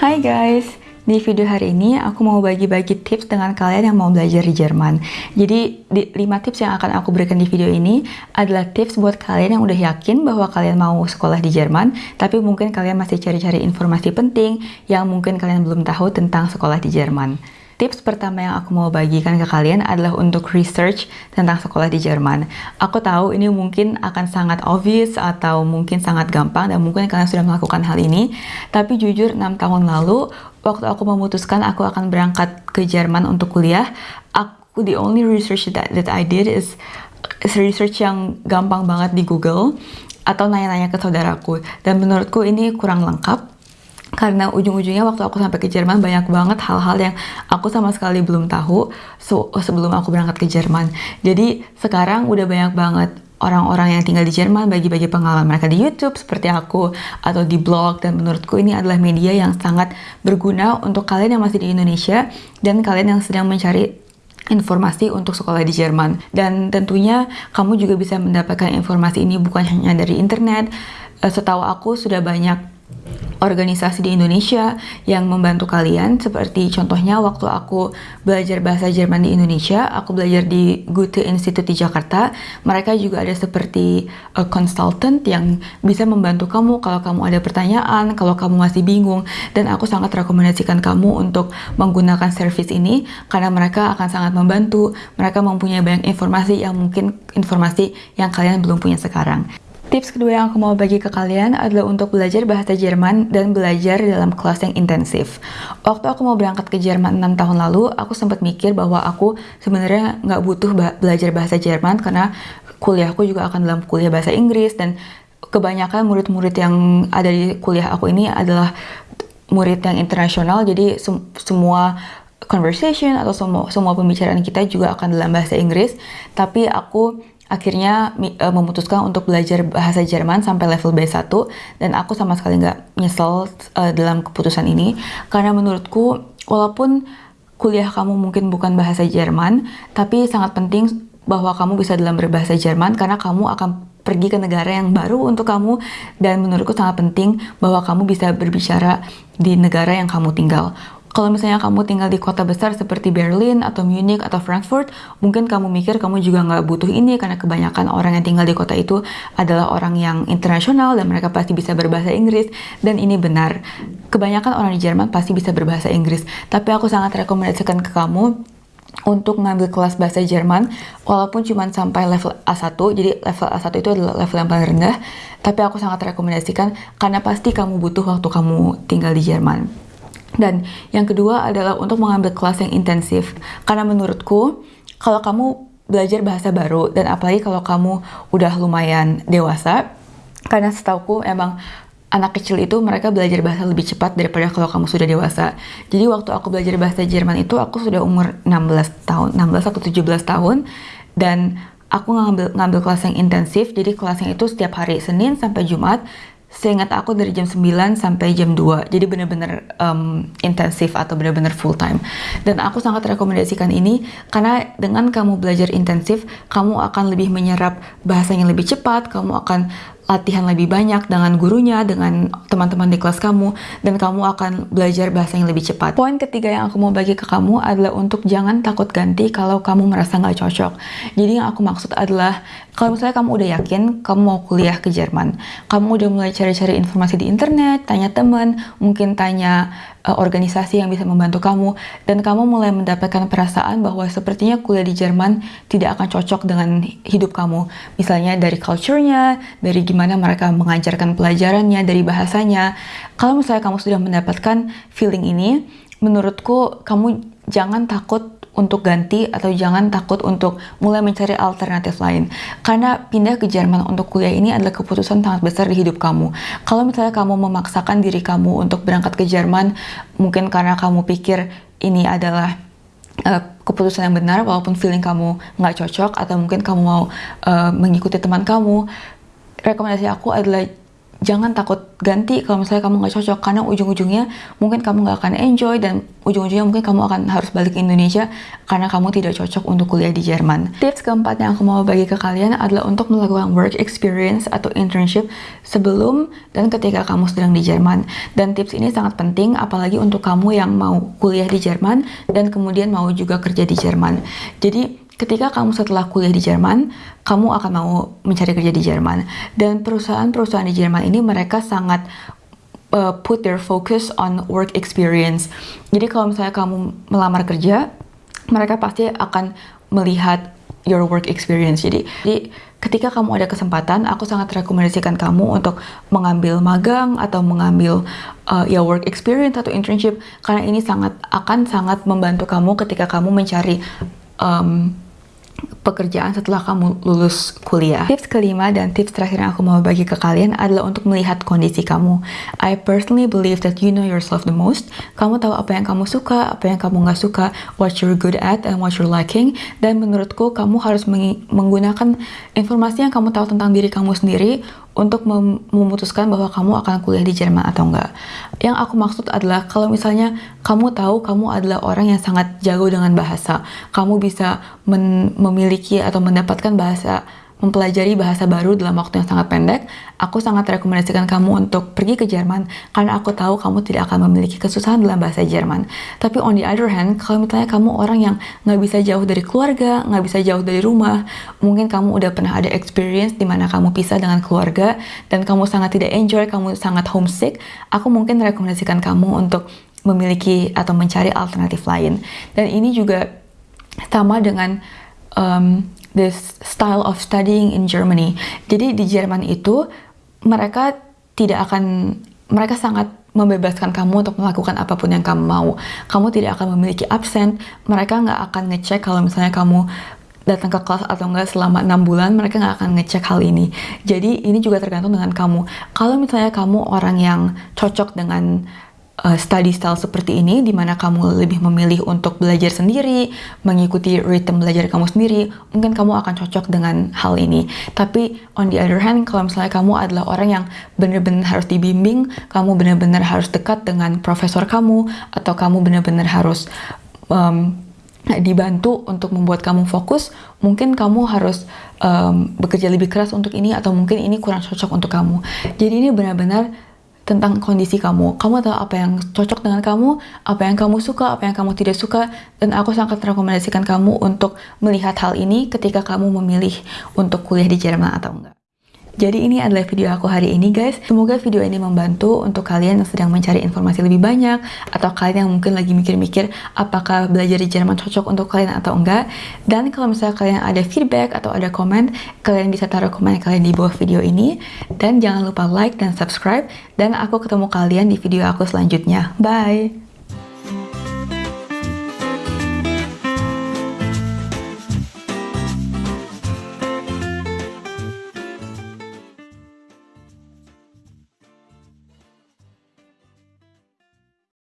Hai guys, di video hari ini aku mau bagi-bagi tips dengan kalian yang mau belajar di Jerman. Jadi, di, 5 tips yang akan aku berikan di video ini adalah tips buat kalian yang udah yakin bahwa kalian mau sekolah di Jerman, tapi mungkin kalian masih cari-cari informasi penting yang mungkin kalian belum tahu tentang sekolah di Jerman. Tips pertama yang aku mau bagikan ke kalian adalah untuk research tentang sekolah di Jerman. Aku tahu ini mungkin akan sangat obvious atau mungkin sangat gampang dan mungkin kalian sudah melakukan hal ini. Tapi jujur 6 tahun lalu, waktu aku memutuskan aku akan berangkat ke Jerman untuk kuliah, aku the only research that, that I did is, is research yang gampang banget di Google atau nanya-nanya ke saudaraku. Dan menurutku ini kurang lengkap karena ujung-ujungnya waktu aku sampai ke Jerman banyak banget hal-hal yang aku sama sekali belum tahu sebelum aku berangkat ke Jerman. Jadi sekarang udah banyak banget orang-orang yang tinggal di Jerman bagi-bagi pengalaman mereka di YouTube seperti aku atau di blog. Dan menurutku ini adalah media yang sangat berguna untuk kalian yang masih di Indonesia dan kalian yang sedang mencari informasi untuk sekolah di Jerman. Dan tentunya kamu juga bisa mendapatkan informasi ini bukan hanya dari internet. Eh, setahu aku sudah banyak organisasi di Indonesia yang membantu kalian. Seperti contohnya waktu aku belajar bahasa Jerman di Indonesia aku belajar di Goethe Institute di Jakarta. Mereka juga ada seperti a consultant yang bisa membantu kamu kalau kamu ada pertanyaan kalau kamu masih bingung. Dan aku sangat rekomendasikan kamu untuk menggunakan service ini karena mereka akan sangat membantu. Mereka mempunyai banyak informasi yang mungkin informasi yang kalian belum punya sekarang Tips kedua yang aku mau bagi ke kalian adalah untuk belajar bahasa Jerman dan belajar dalam kelas yang intensif. Waktu aku mau berangkat ke Jerman 6 tahun lalu, aku sempat mikir bahwa aku sebenarnya nggak butuh belajar bahasa Jerman karena kuliahku juga akan dalam kuliah bahasa Inggris dan kebanyakan murid-murid yang ada di kuliah aku ini adalah murid yang internasional, jadi sem semua conversation atau semua, semua pembicaraan kita juga akan dalam bahasa Inggris. Tapi aku akhirnya uh, memutuskan untuk belajar bahasa Jerman sampai level B1 dan aku sama sekali nggak nyesel uh, dalam keputusan ini. Karena menurutku walaupun kuliah kamu mungkin bukan bahasa Jerman tapi sangat penting bahwa kamu bisa dalam berbahasa Jerman karena kamu akan pergi ke negara yang baru untuk kamu. Dan menurutku sangat penting bahwa kamu bisa berbicara di negara yang kamu tinggal kalau misalnya kamu tinggal di kota besar seperti Berlin atau Munich atau Frankfurt, mungkin kamu mikir kamu juga nggak butuh ini karena kebanyakan orang yang tinggal di kota itu adalah orang yang internasional dan mereka pasti bisa berbahasa Inggris. Dan ini benar, kebanyakan orang di Jerman pasti bisa berbahasa Inggris. Tapi aku sangat rekomendasikan ke kamu untuk ngambil kelas bahasa Jerman walaupun cuma sampai level A1 jadi level A1 itu adalah level yang paling rendah tapi aku sangat rekomendasikan karena pasti kamu butuh waktu kamu tinggal di Jerman dan yang kedua adalah untuk mengambil kelas yang intensif. Karena menurutku, kalau kamu belajar bahasa baru, dan apalagi kalau kamu udah lumayan dewasa, karena setauku emang anak kecil itu mereka belajar bahasa lebih cepat daripada kalau kamu sudah dewasa. Jadi waktu aku belajar bahasa Jerman itu aku sudah umur 16 tahun, 16 atau 17 tahun dan aku ngambil ngambil kelas yang intensif. Jadi kelasnya itu setiap hari Senin sampai Jumat Seingat aku dari jam 9 sampai jam 2, jadi benar-benar um, intensif atau benar-benar full time. Dan aku sangat rekomendasikan ini karena dengan kamu belajar intensif, kamu akan lebih menyerap bahasa yang lebih cepat, kamu akan latihan lebih banyak dengan gurunya, dengan teman-teman di kelas kamu, dan kamu akan belajar bahasa yang lebih cepat. Poin ketiga yang aku mau bagi ke kamu adalah untuk jangan takut ganti kalau kamu merasa nggak cocok. Jadi yang aku maksud adalah, kalau misalnya kamu udah yakin kamu mau kuliah ke Jerman, kamu udah mulai cari-cari informasi di internet, tanya teman, mungkin tanya uh, organisasi yang bisa membantu kamu. Dan kamu mulai mendapatkan perasaan bahwa sepertinya kuliah di Jerman tidak akan cocok dengan hidup kamu. Misalnya dari culture-nya dari gimana mereka mengajarkan pelajarannya dari bahasanya. Kalau misalnya kamu sudah mendapatkan feeling ini menurutku kamu jangan takut untuk ganti atau jangan takut untuk mulai mencari alternatif lain. Karena pindah ke Jerman untuk kuliah ini adalah keputusan sangat besar di hidup kamu. Kalau misalnya kamu memaksakan diri kamu untuk berangkat ke Jerman, mungkin karena kamu pikir ini adalah uh, keputusan yang benar walaupun feeling kamu nggak cocok atau mungkin kamu mau uh, mengikuti teman kamu, rekomendasi aku adalah jangan takut ganti kalau misalnya kamu nggak cocok karena ujung-ujungnya mungkin kamu nggak akan enjoy dan ujung-ujungnya mungkin kamu akan harus balik ke Indonesia karena kamu tidak cocok untuk kuliah di Jerman. Tips keempat yang aku mau bagi ke kalian adalah untuk melakukan work experience atau internship sebelum dan ketika kamu sedang di Jerman. Dan tips ini sangat penting apalagi untuk kamu yang mau kuliah di Jerman dan kemudian mau juga kerja di Jerman. Jadi ketika kamu setelah kuliah di Jerman, kamu akan mau mencari kerja di Jerman. Dan perusahaan-perusahaan di Jerman ini mereka sangat uh, put their focus on work experience. Jadi kalau misalnya kamu melamar kerja, mereka pasti akan melihat your work experience. Jadi, jadi ketika kamu ada kesempatan, aku sangat rekomendasikan kamu untuk mengambil magang atau mengambil uh, ya work experience atau internship karena ini sangat akan sangat membantu kamu ketika kamu mencari um, pekerjaan setelah kamu lulus kuliah. Tips kelima dan tips terakhir yang aku mau bagi ke kalian adalah untuk melihat kondisi kamu. I personally believe that you know yourself the most. Kamu tahu apa yang kamu suka, apa yang kamu nggak suka, what you're good at and what you're lacking. Dan menurutku kamu harus menggunakan informasi yang kamu tahu tentang diri kamu sendiri untuk mem memutuskan bahwa kamu akan kuliah di Jerman atau enggak. Yang aku maksud adalah kalau misalnya kamu tahu kamu adalah orang yang sangat jago dengan bahasa, kamu bisa memiliki atau mendapatkan bahasa mempelajari bahasa baru dalam waktu yang sangat pendek, aku sangat rekomendasikan kamu untuk pergi ke Jerman karena aku tahu kamu tidak akan memiliki kesusahan dalam bahasa Jerman. Tapi on the other hand, kalau misalnya kamu orang yang nggak bisa jauh dari keluarga, nggak bisa jauh dari rumah, mungkin kamu udah pernah ada experience di mana kamu pisah dengan keluarga dan kamu sangat tidak enjoy, kamu sangat homesick, aku mungkin rekomendasikan kamu untuk memiliki atau mencari alternatif lain. Dan ini juga sama dengan um, this style of studying in Germany. Jadi di Jerman itu mereka tidak akan mereka sangat membebaskan kamu untuk melakukan apa pun yang kamu mau. Kamu tidak akan memiliki absen. Mereka nggak akan ngecek kalau misalnya kamu datang ke kelas atau enggak selama enam bulan mereka nggak akan ngecek hal ini jadi ini juga tergantung dengan kamu kalau misalnya kamu orang yang cocok dengan uh, study style seperti ini di mana kamu lebih memilih untuk belajar sendiri, mengikuti ritme belajar kamu sendiri, mungkin kamu akan cocok dengan hal ini. Tapi on the other hand, kalau misalnya kamu adalah orang yang benar-benar harus dibimbing, kamu benar-benar harus dekat dengan profesor kamu, atau kamu benar-benar harus um, dibantu untuk membuat kamu fokus, mungkin kamu harus um, bekerja lebih keras untuk ini, atau mungkin ini kurang cocok untuk kamu. Jadi ini benar-benar tentang kondisi kamu. Kamu tahu apa yang cocok dengan kamu, apa yang kamu suka, apa yang kamu tidak suka, dan aku sangat rekomendasikan kamu untuk melihat hal ini ketika kamu memilih untuk kuliah di Jerman atau enggak. Jadi ini adalah video aku hari ini guys. Semoga video ini membantu untuk kalian yang sedang mencari informasi lebih banyak atau kalian yang mungkin lagi mikir-mikir apakah belajar di Jerman cocok untuk kalian atau enggak. Dan kalau misalnya kalian ada feedback atau ada komen, kalian bisa taruh komen kalian di bawah video ini. Dan jangan lupa like dan subscribe. Dan aku ketemu kalian di video aku selanjutnya. Bye!